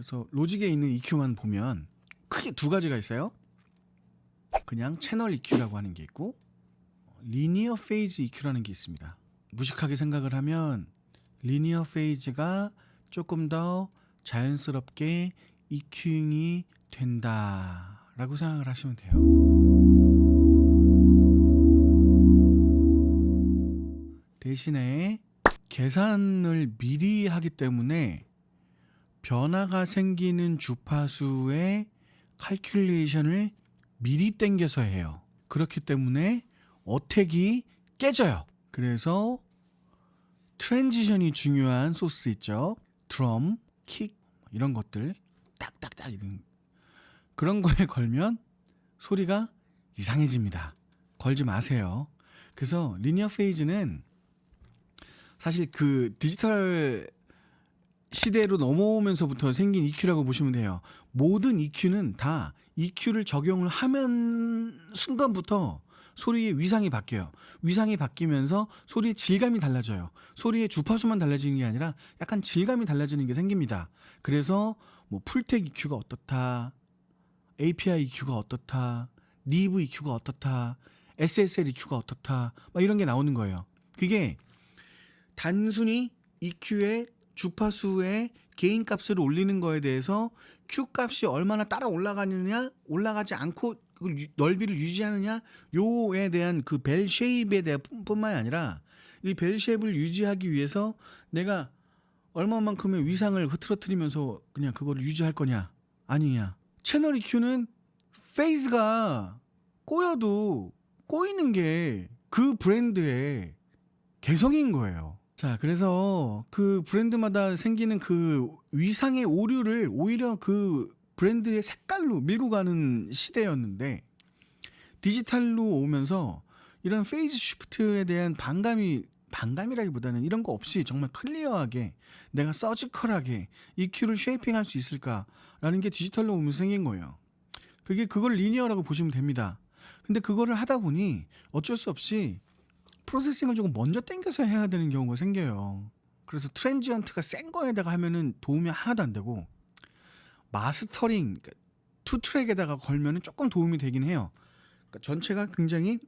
그래서 로직에 있는 EQ만 보면 크게 두 가지가 있어요. 그냥 채널 EQ라고 하는 게 있고 linear phase EQ라는 게 있습니다. 무식하게 생각을 하면 linear phase가 조금 더 자연스럽게 EQing이 된다 라고 생각을 하시면 돼요. 대신에 계산을 미리 하기 때문에 변화가 생기는 주파수의 칼큘레이션을 미리 땡겨서 해요. 그렇기 때문에 attack이 깨져요. 그래서 transition이 중요한 소스 있죠. 드럼, 킥 이런 것들 딱딱딱 이런 그런 거에 걸면 소리가 이상해집니다. 걸지 마세요. 그래서 리니어 페이즈는 사실 그 디지털 시대로 넘어오면서부터 생긴 EQ라고 보시면 돼요. 모든 EQ는 다 EQ를 적용을 하면 순간부터 소리의 위상이 바뀌어요. 위상이 바뀌면서 소리의 질감이 달라져요. 소리의 주파수만 달라지는 게 아니라 약간 질감이 달라지는 게 생깁니다. 그래서 뭐 풀텍 EQ가 어떻다, API EQ가 어떻다, Neve EQ가 어떻다, SSL EQ가 어떻다, 막 이런 게 나오는 거예요. 그게 단순히 EQ의 주파수의 gain 값을 올리는 거에 대해서 Q 값이 얼마나 따라 올라가느냐, 올라가지 않고 그 유- 넓이를 유지하느냐, 요에 대한 그 bell shape에 대한 뿐- 뿐만이 아니라 이 bell shape을 유지하기 위해서 내가 얼마만큼의 위상을 흐트러뜨리면서 그냥 그거를 유지할 거냐, 아니냐. 채널 EQ는 phase가 꼬여도 꼬이는 게 그 브랜드의 개성인 거예요. 자, 그래서 그 브랜드마다 생기는 그 위상의 오류를 오히려 그 브랜드의 색깔로 밀고 가는 시대였는데 디지털로 오면서 이런 phase shift에 대한 반감이 반감이라기보다는 이런 거 없이 정말 clear하게 내가 surgical하게 EQ를 shaping할 수 있을까라는 게 디지털로 오면서 생긴 거예요. 그게 그걸 linear라고 보시면 됩니다. 근데 그거를 하다 보니 어쩔 수 없이 processing을 조금 먼저 땡겨서 해야 되는 경우가 생겨요. 그래서 transient가 센 거에다가 하면은 도움이 하나도 안 되고 mastering 그러니까 two track에다가 걸면은 조금 도움이 되긴 해요. 그러니까 전체가 굉장히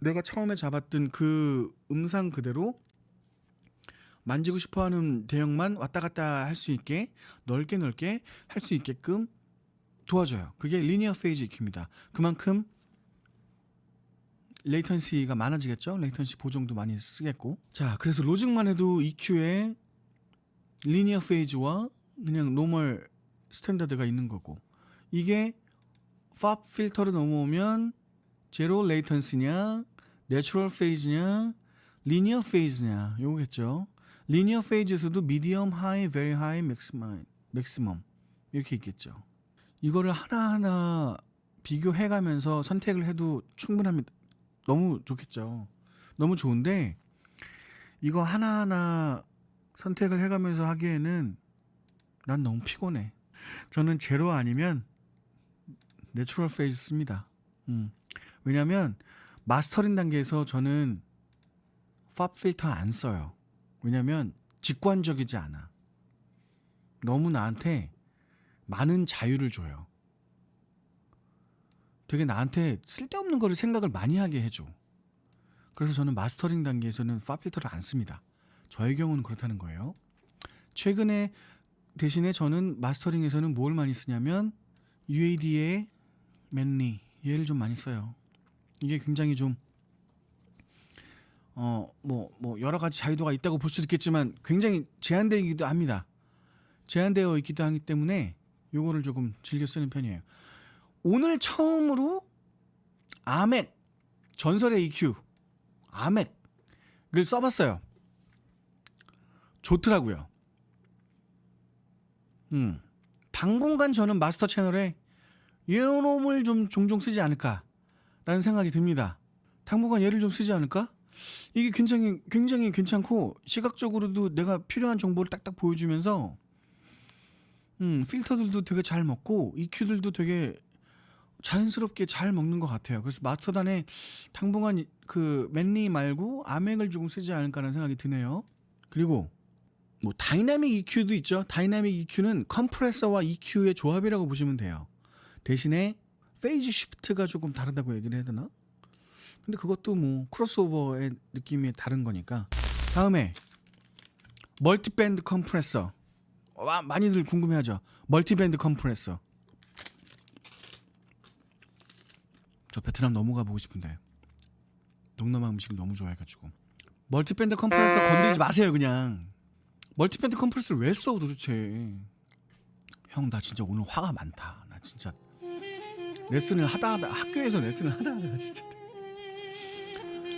내가 처음에 잡았던 그 음상 그대로 만지고 싶어하는 대역만 왔다 갔다 할 수 있게 넓게 넓게 할 수 있게끔 도와줘요. 그게 linear phase EQ입니다. 그만큼 latency가 많아지겠죠. latency 보정도 많이 쓰겠고. 자, 그래서 Logic만 해도 EQ에 linear phase와 그냥 normal standard가 있는 거고. 이게 FabFilter로 넘어오면 zero latency냐, natural phase냐, linear phase냐 요거겠죠. linear phase에서도 medium, high, very high, maximum, maximum 이렇게 있겠죠. 이거를 하나하나 비교해 가면서 선택을 해도 충분합니다. 너무 좋겠죠. 너무 좋은데 이거 하나하나 선택을 해가면서 하기에는 난 너무 피곤해. 저는 제로 아니면 natural phase 씁니다. 음. 왜냐면 mastering 단계에서 저는 FabFilter 안 써요. 왜냐면 직관적이지 않아. 너무 나한테 많은 자유를 줘요. 되게 나한테 쓸데없는 거를 생각을 많이 하게 해줘. 그래서 저는 mastering 단계에서는 FabFilter를 안 씁니다. 저의 경우는 그렇다는 거예요. 최근에 대신에 저는 마스터링에서는 뭘 많이 쓰냐면 UAD의 맨리 얘를 좀 많이 써요. 이게 굉장히 좀 어 뭐 뭐 여러 가지 자유도가 있다고 볼 수도 있겠지만 굉장히 제한되기도 합니다. 제한되어 있기도 하기 때문에 요거를 조금 즐겨 쓰는 편이에요. 오늘 처음으로 아맥 전설의 EQ 아맥을 써봤어요. 좋더라고요. 음 당분간 저는 마스터 채널에 이놈을 좀 종종 쓰지 않을까라는 생각이 듭니다. 당분간 얘를 좀 쓰지 않을까? 이게 굉장히 굉장히 괜찮고 시각적으로도 내가 필요한 정보를 딱딱 보여주면서 음 필터들도 되게 잘 먹고 EQ들도 되게 자연스럽게 잘 먹는 것 같아요. 그래서 마스터단에 당분간 그 맨리 말고 아맥을 조금 쓰지 않을까라는 생각이 드네요. 그리고 뭐 dynamic EQ도 있죠. 다이나믹 EQ는 컴프레서와 EQ의 조합이라고 보시면 돼요. 대신에 phase shift가 조금 다르다고 얘기를 해야 되나? 근데 그것도 뭐 crossover의 느낌이 다른 거니까. 다음에 multiband compressor. 와, 많이들 궁금해하죠. multiband compressor. 저 베트남 너무 가보고 싶은데. 동남아 음식을 너무 좋아해가지고. multiband 컴프레서 건드리지 마세요 그냥. multiband 컴프레서를 왜 써 도대체? 형 나 진짜 오늘 화가 많다. 나 진짜 레슨을 하다 하다 학교에서 레슨을 하다 하다가 진짜.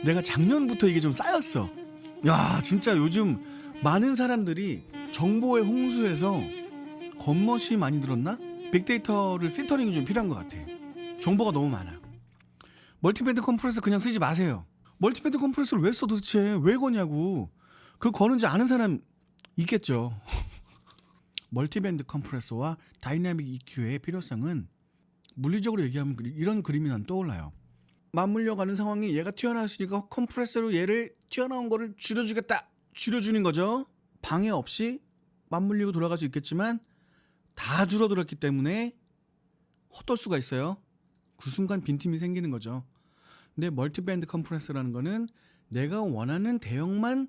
내가 작년부터 이게 좀 쌓였어. 야 진짜 요즘 많은 사람들이 정보의 홍수에서 겉멋이 많이 들었나? 빅데이터를 필터링이 좀 필요한 것 같아. 정보가 너무 많아 multiband 컴프레서 그냥 쓰지 마세요. multiband 컴프레서를 왜 써 도대체? 왜 거냐고. 그 거는지 아는 사람 있겠죠. multiband 컴프레서와 dynamic EQ의 필요성은 물리적으로 얘기하면 이런 그림이 난 떠올라요. 맞물려 가는 상황에 얘가 튀어나왔으니까 컴프레서로 얘를 튀어나온 거를 줄여주겠다. 줄여주는 거죠. 방해 없이 맞물리고 돌아갈 수 있겠지만 다 줄어들었기 때문에 헛돌 수가 있어요 그 순간 빈틈이 생기는 거죠 근데 multiband 컴프레서라는 거는 내가 원하는 대역만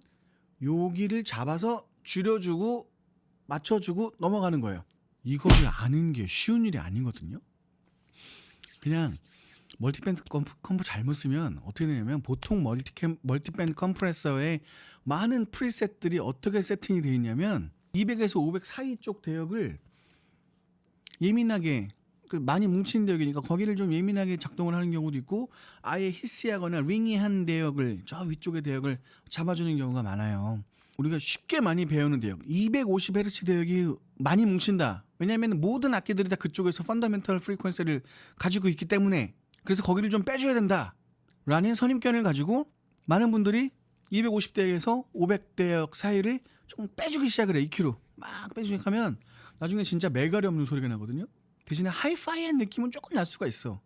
여기를 잡아서 줄여주고 맞춰주고 넘어가는 거예요. 이거를 아는 게 쉬운 일이 아니거든요. 그냥 multiband comp, comp 잘못 쓰면 어떻게 되냐면 보통 multi comp, multiband 컴프레서의 많은 preset들이 어떻게 세팅이 되어 있냐면 200에서 500 사이 쪽 대역을 예민하게 그 많이 뭉친 대역이니까 거기를 좀 예민하게 작동을 하는 경우도 있고 아예 히스하거나 링이한 대역을 저 위쪽의 대역을 잡아주는 경우가 많아요. 우리가 쉽게 많이 배우는 대역 250Hz 대역이 많이 뭉친다. 왜냐하면 모든 악기들이 다 그쪽에서 펀더멘털 프리퀀시를 가지고 있기 때문에 그래서 거기를 좀 빼줘야 된다. 라는 선입견을 가지고 많은 분들이 250대역에서 500대역 사이를 조금 빼주기 시작을 해 EQ로 막 빼주기 하면 나중에 진짜 메가리 없는 소리가 나거든요. 대신에 하이파이한 느낌은 조금 날 수가 있어.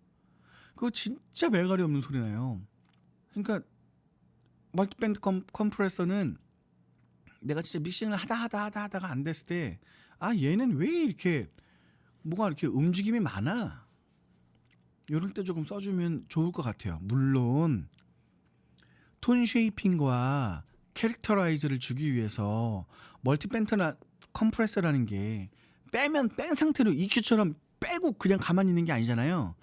그거 진짜 메가리 없는 소리 나요. 그러니까 multiband 컴, 컴프레서는 내가 진짜 믹싱을 하다 하다 하다 하다가 안 됐을 때 아 얘는 왜 이렇게 뭐가 이렇게 움직임이 많아? 이럴 때 조금 써주면 좋을 것 같아요. 물론 tone shaping과 characterize를 주기 위해서 multiband나 컴프레서라는 게 빼면 뺀 상태로 EQ처럼 빼고 그냥 가만히 있는 게 아니잖아요.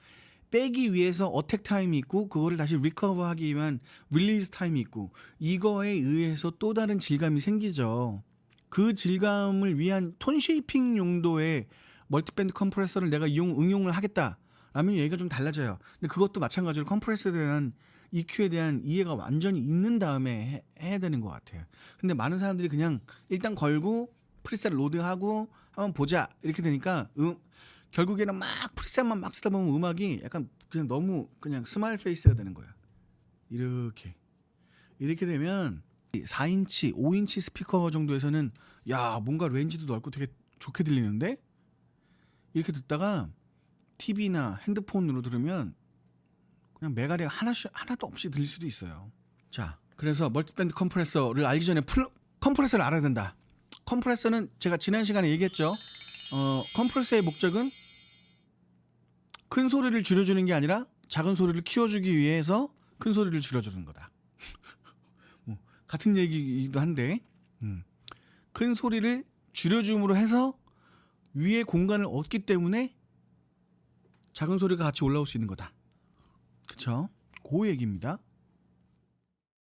빼기 위해서 attack time이 있고 그거를 다시 recover 하기 위한 release time이 있고 이거에 의해서 또 다른 질감이 생기죠. 그 질감을 위한 tone shaping 용도의 multiband 컴프레서를 내가 이용 응용을 하겠다 라면 얘기가 좀 달라져요. 근데 그것도 마찬가지로 컴프레서에 대한 EQ에 대한 이해가 완전히 있는 다음에 해, 해야 되는 것 같아요. 근데 많은 사람들이 그냥 일단 걸고 preset load하고 한번 보자 이렇게 되니까 음, 결국에는 막 preset만 막 쓰다 보면 음악이 약간 그냥 너무 그냥 smile face가 되는 거야. 이렇게 이렇게 되면 4인치, 5인치 스피커 정도에서는 야 뭔가 range도 넓고 되게 좋게 들리는데 이렇게 듣다가 TV나 핸드폰으로 들으면 그냥 메가리 하나씩 하나도 없이 들릴 수도 있어요. 자, 그래서 multiband 컴프레서를 알기 전에 full, 컴프레서를 알아야 된다. 컴프레서는 제가 지난 시간에 얘기했죠. 어, 컴프레서의 목적은 큰 소리를 줄여주는 게 아니라 작은 소리를 키워주기 위해서 큰 소리를 줄여주는 거다. 뭐, 같은 얘기이기도 한데 음. 큰 소리를 줄여줌으로 해서 위에 공간을 얻기 때문에 작은 소리가 같이 올라올 수 있는 거다. 그쵸? 그 얘기입니다.